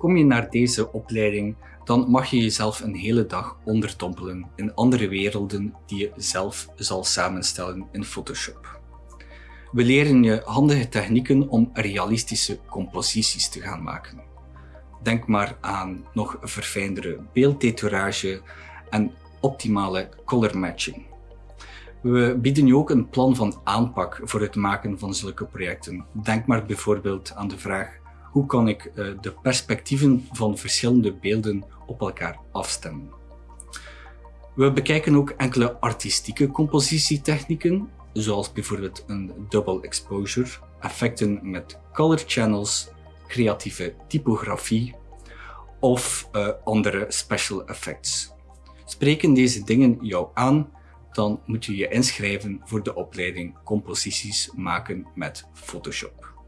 Kom je naar deze opleiding, dan mag je jezelf een hele dag onderdompelen in andere werelden die je zelf zal samenstellen in Photoshop. We leren je handige technieken om realistische composities te gaan maken. Denk maar aan nog verfijndere beelddetourage en optimale color matching. We bieden je ook een plan van aanpak voor het maken van zulke projecten. Denk maar bijvoorbeeld aan de vraag hoe kan ik eh, de perspectieven van verschillende beelden op elkaar afstemmen. We bekijken ook enkele artistieke compositietechnieken, zoals bijvoorbeeld een double exposure, effecten met color channels, creatieve typografie of uh, andere special effects. Spreken deze dingen jou aan, dan moet je je inschrijven voor de opleiding Composities maken met Photoshop.